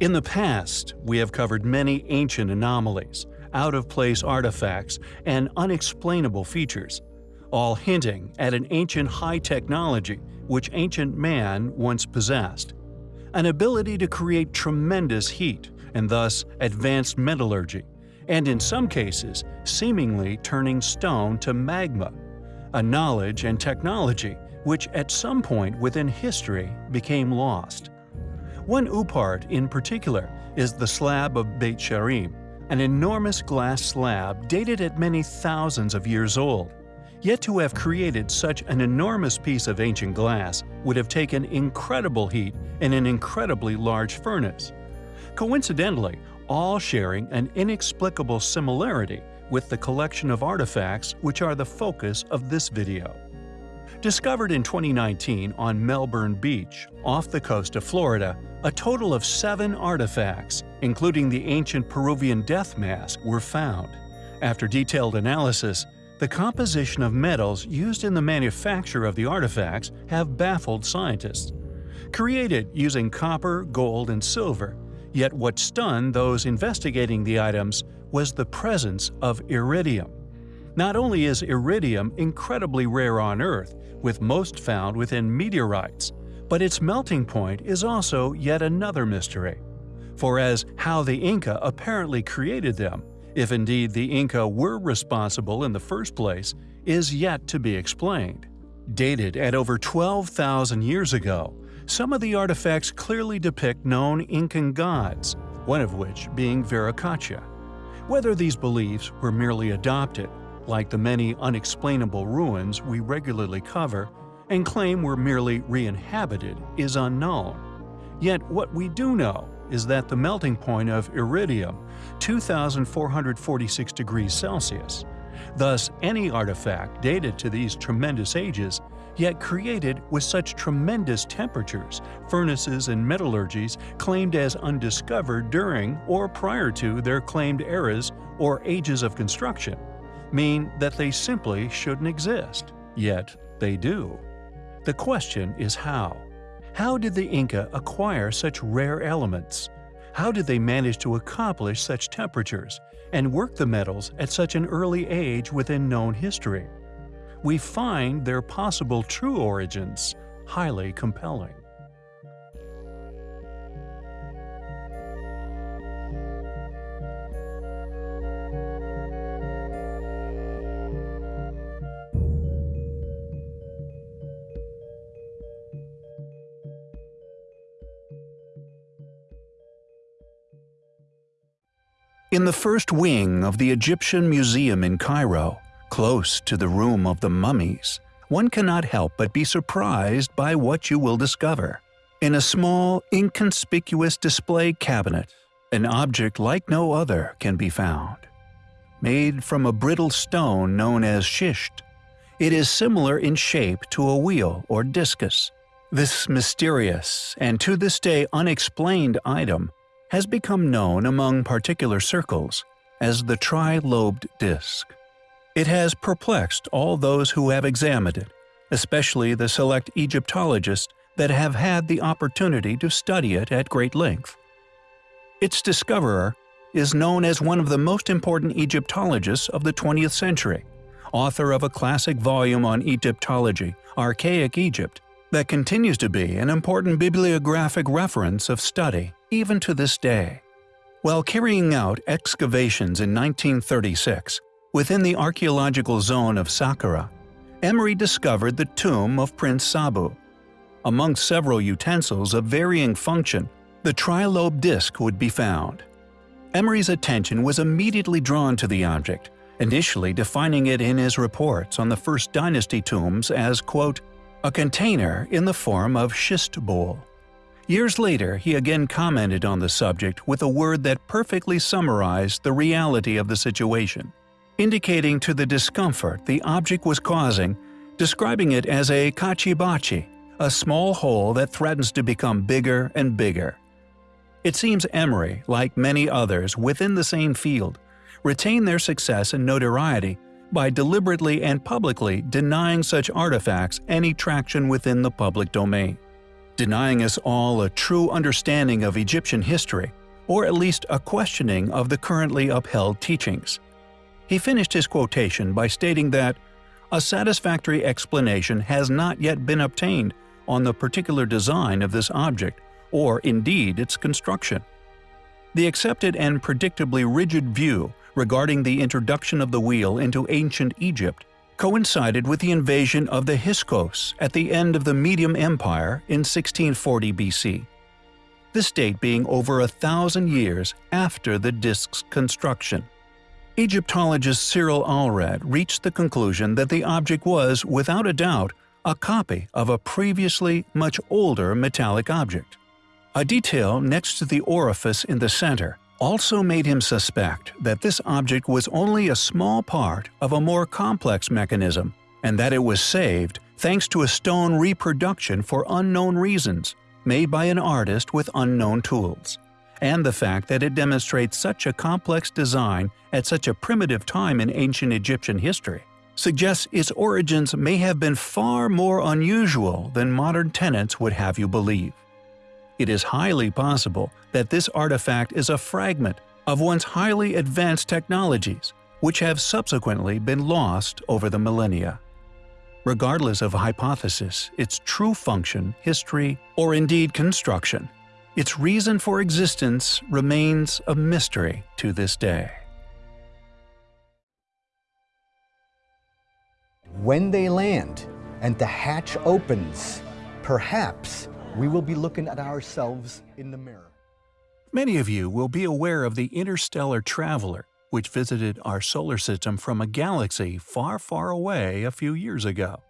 In the past, we have covered many ancient anomalies, out-of-place artifacts, and unexplainable features, all hinting at an ancient high technology which ancient man once possessed. An ability to create tremendous heat, and thus advanced metallurgy, and in some cases, seemingly turning stone to magma. A knowledge and technology which at some point within history became lost. One OOPArt in particular is the slab of Beit She'arim, an enormous glass slab dated at many thousands of years old. Yet to have created such an enormous piece of ancient glass would have taken incredible heat in an incredibly large furnace. Coincidentally, all sharing an inexplicable similarity with the collection of artifacts which are the focus of this video. Discovered in 2019 on Melbourne Beach, off the coast of Florida, a total of seven artifacts, including the ancient Peruvian death mask, were found. After detailed analysis, the composition of metals used in the manufacture of the artifacts have baffled scientists. Created using copper, gold, and silver, yet what stunned those investigating the items was the presence of iridium. Not only is iridium incredibly rare on Earth, with most found within meteorites, but its melting point is also yet another mystery. For as how the Inca apparently created them, if indeed the Inca were responsible in the first place, is yet to be explained. Dated at over 12,000 years ago, some of the artifacts clearly depict known Incan gods, one of which being Viracocha. Whether these beliefs were merely adopted, like the many unexplainable ruins we regularly cover, and claim were merely re-inhabited is unknown. Yet what we do know is that the melting point of iridium, 2446 degrees Celsius. Thus, any artifact dated to these tremendous ages, yet created with such tremendous temperatures, furnaces and metallurgies claimed as undiscovered during or prior to their claimed eras or ages of construction, mean that they simply shouldn't exist. Yet, they do. The question is how. How did the Inca acquire such rare elements? How did they manage to accomplish such temperatures and work the metals at such an early age within known history? We find their possible true origins highly compelling. In the first wing of the Egyptian Museum in Cairo, close to the room of the mummies, one cannot help but be surprised by what you will discover. In a small, inconspicuous display cabinet, an object like no other can be found. Made from a brittle stone known as schist, it is similar in shape to a wheel or discus. This mysterious and to this day unexplained item has become known among particular circles as the tri-lobed disc. It has perplexed all those who have examined it, especially the select Egyptologists that have had the opportunity to study it at great length. Its discoverer is known as one of the most important Egyptologists of the 20th century, author of a classic volume on Egyptology, Archaic Egypt, that continues to be an important bibliographic reference of study even to this day. While carrying out excavations in 1936 within the archaeological zone of Saqqara, Emery discovered the tomb of Prince Sabu. Among several utensils of varying function, the trilobe disc would be found. Emery's attention was immediately drawn to the object, initially defining it in his reports on the First Dynasty tombs as, quote, a container in the form of schist bowl. Years later, he again commented on the subject with a word that perfectly summarized the reality of the situation, indicating to the discomfort the object was causing, describing it as a kachibachi, a small hole that threatens to become bigger and bigger. It seems Emery, like many others within the same field, retained their success and notoriety by deliberately and publicly denying such artifacts any traction within the public domain. denying us all a true understanding of Egyptian history, or at least a questioning of the currently upheld teachings. He finished his quotation by stating that, a satisfactory explanation has not yet been obtained on the particular design of this object, or indeed its construction. The accepted and predictably rigid view regarding the introduction of the wheel into ancient Egypt coincided with the invasion of the Hyksos at the end of the Median Empire in 1640 BC. This date being over a thousand years after the disk's construction. Egyptologist Cyril Aldred reached the conclusion that the object was, without a doubt, a copy of a previously much older metallic object. A detail next to the orifice in the center also made him suspect that this object was only a small part of a more complex mechanism, and that it was saved thanks to a stone reproduction for unknown reasons, made by an artist with unknown tools. And the fact that it demonstrates such a complex design at such a primitive time in ancient Egyptian history suggests its origins may have been far more unusual than modern tenants would have you believe it is highly possible that this artifact is a fragment of once highly advanced technologies, which have subsequently been lost over the millennia. Regardless of hypothesis, its true function, history, or indeed construction, its reason for existence remains a mystery to this day. When they land and the hatch opens, perhaps we will be looking at ourselves in the mirror. Many of you will be aware of the interstellar traveler, which visited our solar system from a galaxy far, far away a few years ago.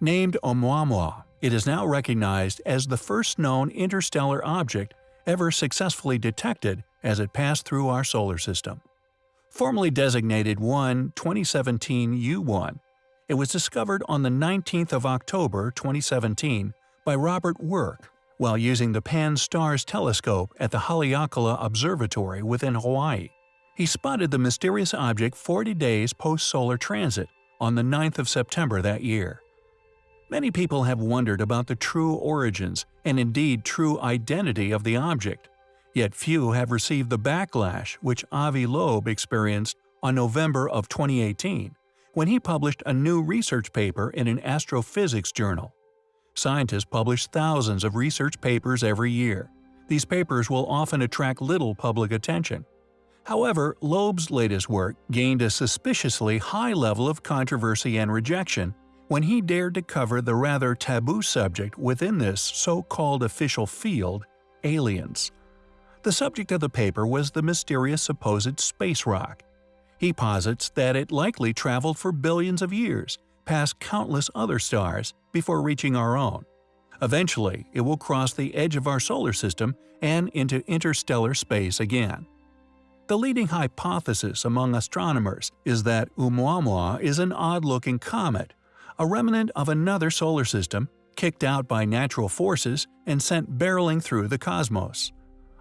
Named Oumuamua, it is now recognized as the first known interstellar object ever successfully detected as it passed through our solar system. Formerly designated 1 2017 U1, it was discovered on the 19th of October 2017 by Robert Weryk while using the Pan-STARRS telescope at the Haleakala Observatory within Hawaii. He spotted the mysterious object 40 days post-solar transit on the 9th of September that year. Many people have wondered about the true origins and indeed true identity of the object, yet few have received the backlash which Avi Loeb experienced on November of 2018 when he published a new research paper in an astrophysics journal. Scientists publish thousands of research papers every year. These papers will often attract little public attention. However, Loeb's latest work gained a suspiciously high level of controversy and rejection when he dared to cover the rather taboo subject within this so-called official field, aliens. The subject of the paper was the mysterious supposed space rock. He posits that it likely traveled for billions of years, past countless other stars, before reaching our own. Eventually, it will cross the edge of our solar system and into interstellar space again. The leading hypothesis among astronomers is that Oumuamua is an odd-looking comet, a remnant of another solar system, kicked out by natural forces and sent barreling through the cosmos.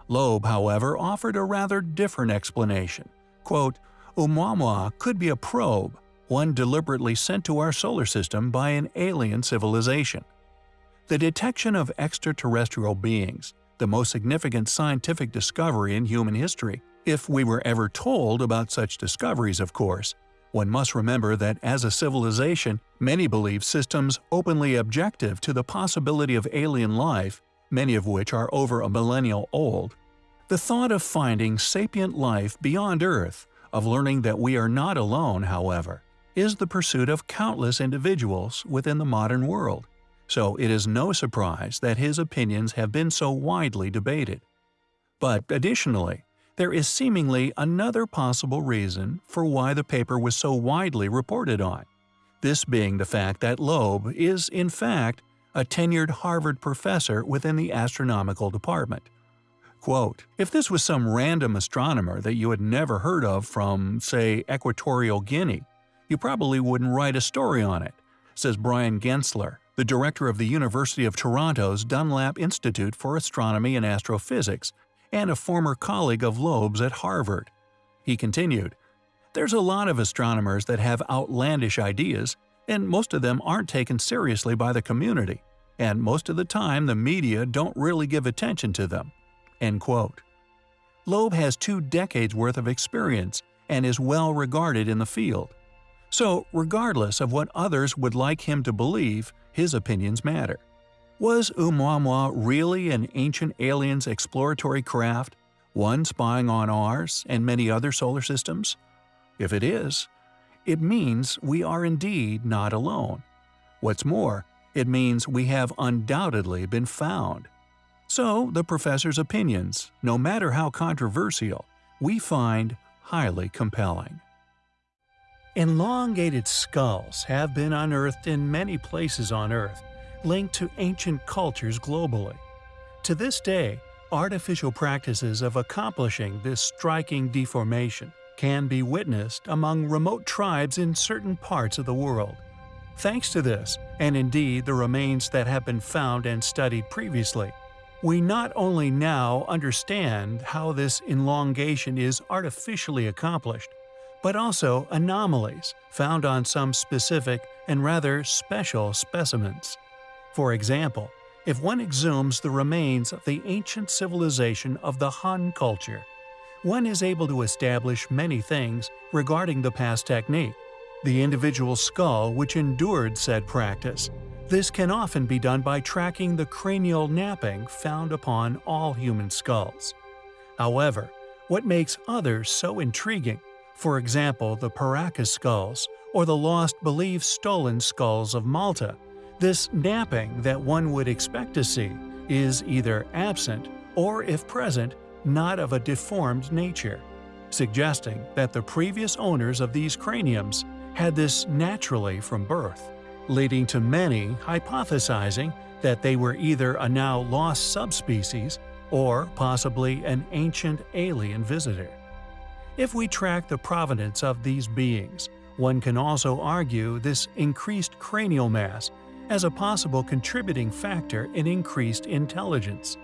Loeb, however, offered a rather different explanation. Quote, Oumuamua could be a probe, one deliberately sent to our solar system by an alien civilization. The detection of extraterrestrial beings, the most significant scientific discovery in human history, if we were ever told about such discoveries, of course. One must remember that as a civilization, many believe systems openly objective to the possibility of alien life, many of which are over a millennial old. The thought of finding sapient life beyond Earth, of learning that we are not alone, however, is the pursuit of countless individuals within the modern world, so it is no surprise that his opinions have been so widely debated. But additionally, there is seemingly another possible reason for why the paper was so widely reported on, this being the fact that Loeb is, in fact, a tenured Harvard professor within the astronomical department. Quote, if this was some random astronomer that you had never heard of from, say, Equatorial Guinea, you probably wouldn't write a story on it, says Bryan Gaensler, the director of the University of Toronto's Dunlap Institute for Astronomy and Astrophysics and a former colleague of Loeb's at Harvard. He continued, There's a lot of astronomers that have outlandish ideas, and most of them aren't taken seriously by the community. and most of the time the media don't really give attention to them. End quote. Loeb has two decades worth of experience and is well regarded in the field. So, regardless of what others would like him to believe, his opinions matter. Was Oumuamua really an ancient alien's exploratory craft, one spying on ours and many other solar systems? If it is, it means we are indeed not alone. What's more, it means we have undoubtedly been found. So, the professor's opinions, no matter how controversial, we find highly compelling. Elongated skulls have been unearthed in many places on Earth, linked to ancient cultures globally. To this day, artificial practices of accomplishing this striking deformation can be witnessed among remote tribes in certain parts of the world. Thanks to this, and indeed the remains that have been found and studied previously, we not only now understand how this elongation is artificially accomplished, but also anomalies found on some specific and rather special specimens. For example, if one exhumes the remains of the ancient civilization of the Han culture, one is able to establish many things regarding the past technique, the individual skull which endured said practice. This can often be done by tracking the cranial napping found upon all human skulls. However, what makes others so intriguing for example the Paracas skulls or the lost believed stolen skulls of Malta. This napping that one would expect to see is either absent or, if present, not of a deformed nature, suggesting that the previous owners of these craniums had this naturally from birth, leading to many hypothesizing that they were either a now lost subspecies or possibly an ancient alien visitor. If we track the provenance of these beings, one can also argue this increased cranial mass as a possible contributing factor in increased intelligence.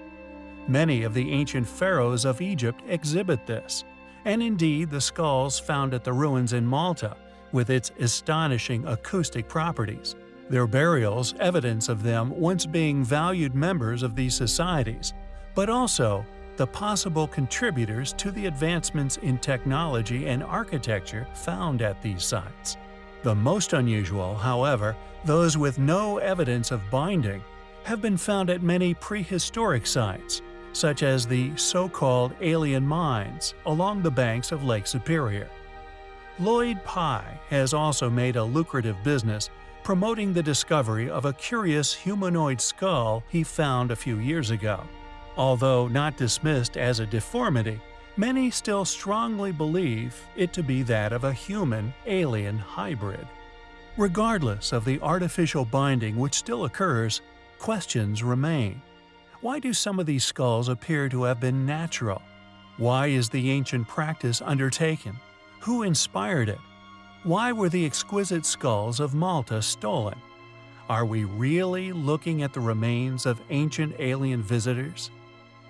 Many of the ancient pharaohs of Egypt exhibit this, and indeed the skulls found at the ruins in Malta, with its astonishing acoustic properties. Their burials evidence of them once being valued members of these societies, but also the possible contributors to the advancements in technology and architecture found at these sites. The most unusual, however, those with no evidence of binding, have been found at many prehistoric sites, such as the so-called alien mines along the banks of Lake Superior. Lloyd Pye has also made a lucrative business promoting the discovery of a curious humanoid skull he found a few years ago. Although not dismissed as a deformity, many still strongly believe it to be that of a human-alien hybrid. Regardless of the artificial binding which still occurs, questions remain. Why do some of these skulls appear to have been natural? Why is the ancient practice undertaken? Who inspired it? Why were the exquisite skulls of Malta stolen? Are we really looking at the remains of ancient alien visitors?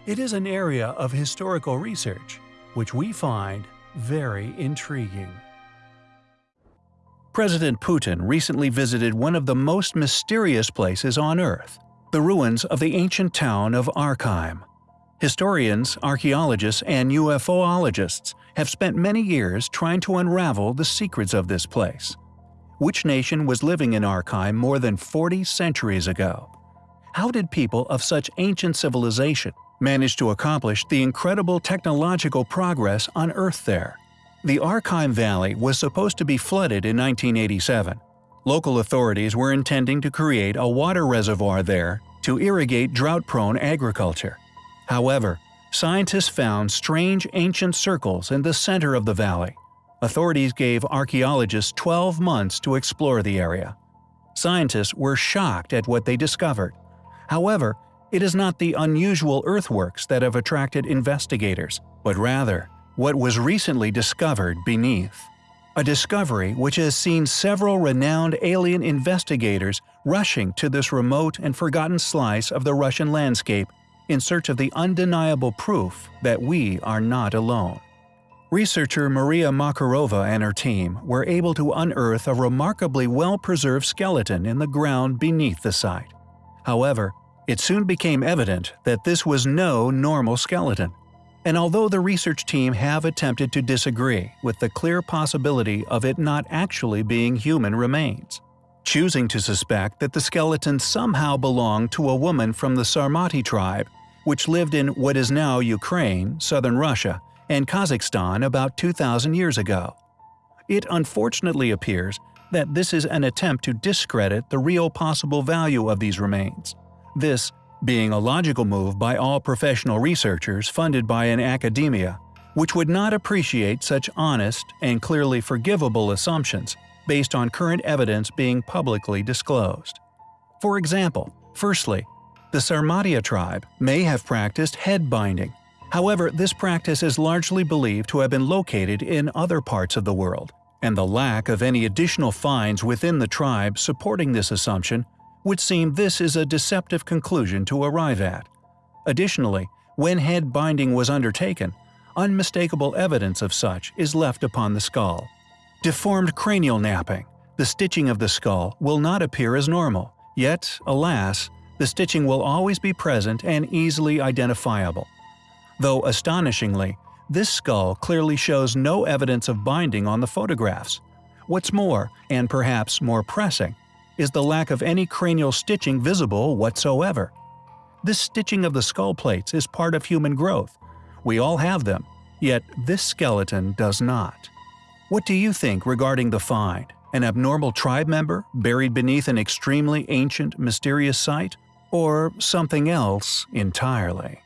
It is an area of historical research which we find very intriguing. President Putin recently visited one of the most mysterious places on Earth, the ruins of the ancient town of Arkaim. Historians, archaeologists, and UFOologists have spent many years trying to unravel the secrets of this place. Which nation was living in Arkaim more than 40 centuries ago? How did people of such ancient civilization managed to accomplish the incredible technological progress on Earth there. The Arkaim Valley was supposed to be flooded in 1987. Local authorities were intending to create a water reservoir there to irrigate drought-prone agriculture. However, scientists found strange ancient circles in the center of the valley. Authorities gave archaeologists 12 months to explore the area. Scientists were shocked at what they discovered. However, it is not the unusual earthworks that have attracted investigators, but rather what was recently discovered beneath. A discovery which has seen several renowned alien investigators rushing to this remote and forgotten slice of the Russian landscape in search of the undeniable proof that we are not alone. Researcher Maria Makarova and her team were able to unearth a remarkably well-preserved skeleton in the ground beneath the site. However, it soon became evident that this was no normal skeleton. And although the research team have attempted to disagree with the clear possibility of it not actually being human remains, choosing to suspect that the skeleton somehow belonged to a woman from the Sarmati tribe, which lived in what is now Ukraine, southern Russia, and Kazakhstan about 2,000 years ago. It unfortunately appears that this is an attempt to discredit the real possible value of these remains. This being a logical move by all professional researchers funded by an academia, which would not appreciate such honest and clearly forgivable assumptions based on current evidence being publicly disclosed. For example, firstly, the Sarmatia tribe may have practiced head binding. However, this practice is largely believed to have been located in other parts of the world, and the lack of any additional finds within the tribe supporting this assumption would seem this is a deceptive conclusion to arrive at. Additionally, when head binding was undertaken, unmistakable evidence of such is left upon the skull. Deformed cranial napping, the stitching of the skull will not appear as normal, yet, alas, the stitching will always be present and easily identifiable. Though astonishingly, this skull clearly shows no evidence of binding on the photographs. What's more, and perhaps more pressing, is the lack of any cranial stitching visible whatsoever. This stitching of the skull plates is part of human growth. We all have them, yet this skeleton does not. What do you think regarding the find? An abnormal tribe member buried beneath an extremely ancient, mysterious site? Or something else entirely?